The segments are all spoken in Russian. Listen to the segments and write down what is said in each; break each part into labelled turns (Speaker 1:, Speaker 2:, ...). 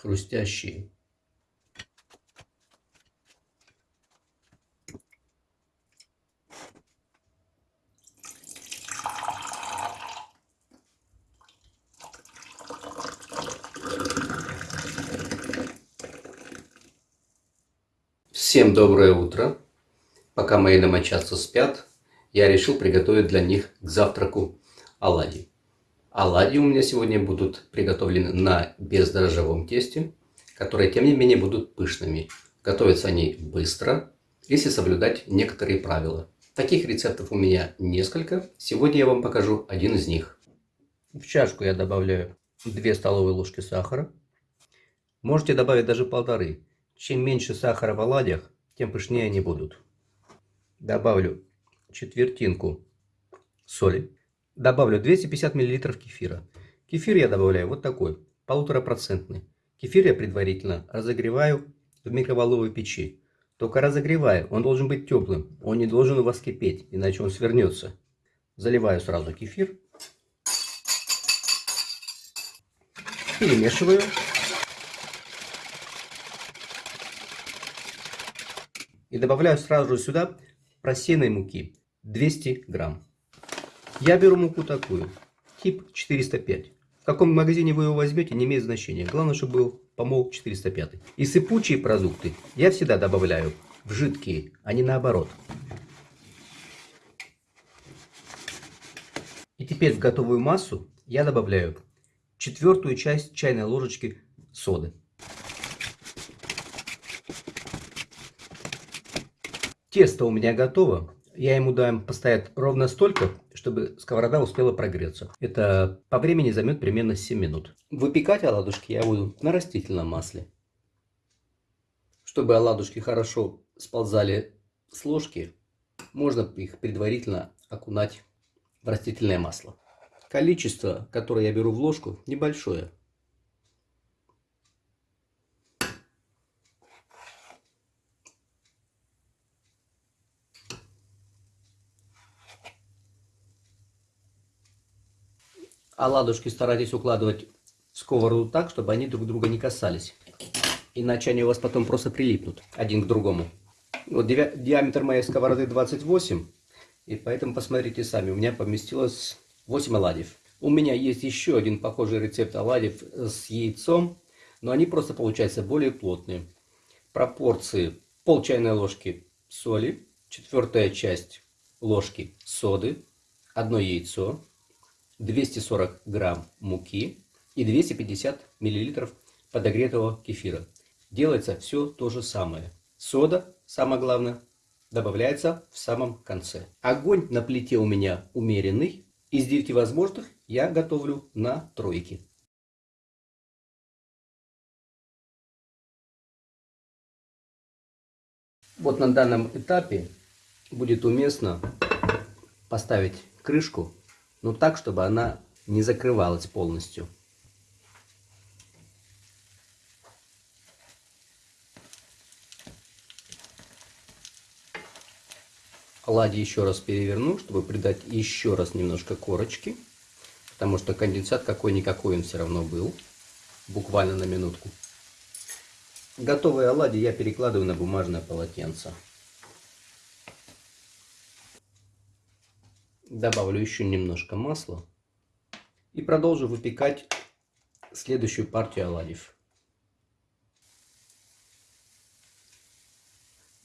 Speaker 1: хрустящие. Всем доброе утро! Пока мои домочадцы спят, я решил приготовить для них к завтраку оладьи. Оладьи у меня сегодня будут приготовлены на бездрожжевом тесте, которые тем не менее будут пышными. Готовятся они быстро, если соблюдать некоторые правила. Таких рецептов у меня несколько. Сегодня я вам покажу один из них. В чашку я добавляю 2 столовые ложки сахара. Можете добавить даже полторы. Чем меньше сахара в оладьях, тем пышнее они будут. Добавлю четвертинку соли. Добавлю 250 мл кефира. Кефир я добавляю вот такой, полуторапроцентный. Кефир я предварительно разогреваю в микроволновой печи. Только разогреваю, он должен быть теплым, он не должен у вас кипеть, иначе он свернется. Заливаю сразу кефир. Перемешиваю. И добавляю сразу сюда просеянной муки 200 грамм. Я беру муку такую, тип 405. В каком магазине вы его возьмете, не имеет значения. Главное, чтобы был помол 405. И сыпучие продукты я всегда добавляю в жидкие, а не наоборот. И теперь в готовую массу я добавляю четвертую часть чайной ложечки соды. Тесто у меня готово. Я ему дам постоять ровно столько, чтобы сковорода успела прогреться. Это по времени займет примерно 7 минут. Выпекать оладушки я буду на растительном масле. Чтобы оладушки хорошо сползали с ложки, можно их предварительно окунать в растительное масло. Количество, которое я беру в ложку, небольшое. Оладушки старайтесь укладывать в сковороду так, чтобы они друг друга не касались. Иначе они у вас потом просто прилипнут один к другому. Вот диаметр моей сковороды 28. И поэтому посмотрите сами. У меня поместилось 8 оладьев. У меня есть еще один похожий рецепт оладьев с яйцом. Но они просто получаются более плотные. Пропорции пол чайной ложки соли, четвертая часть ложки соды, одно яйцо, 240 грамм муки и 250 миллилитров подогретого кефира. Делается все то же самое. Сода, самое главное, добавляется в самом конце. Огонь на плите у меня умеренный. Из 9 возможных я готовлю на тройке. Вот на данном этапе будет уместно поставить крышку но так, чтобы она не закрывалась полностью. Оладьи еще раз переверну, чтобы придать еще раз немножко корочки. Потому что конденсат какой-никакой он все равно был. Буквально на минутку. Готовые оладьи я перекладываю на бумажное полотенце. Добавлю еще немножко масла. И продолжу выпекать следующую партию оладьев.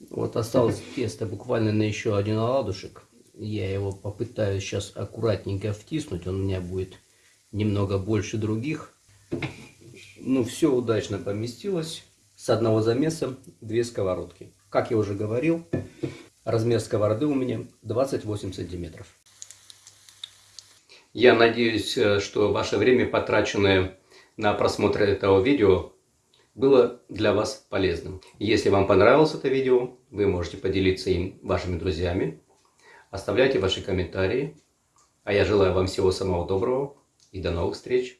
Speaker 1: Вот осталось тесто буквально на еще один оладушек. Я его попытаюсь сейчас аккуратненько втиснуть. Он у меня будет немного больше других. Ну, все удачно поместилось. С одного замеса две сковородки. Как я уже говорил, размер сковороды у меня 28 сантиметров. Я надеюсь, э, что ваше время, потраченное на просмотр этого видео, было для вас полезным. Если вам понравилось это видео, вы можете поделиться им вашими друзьями. Оставляйте ваши комментарии. А я желаю вам всего самого доброго и до новых встреч.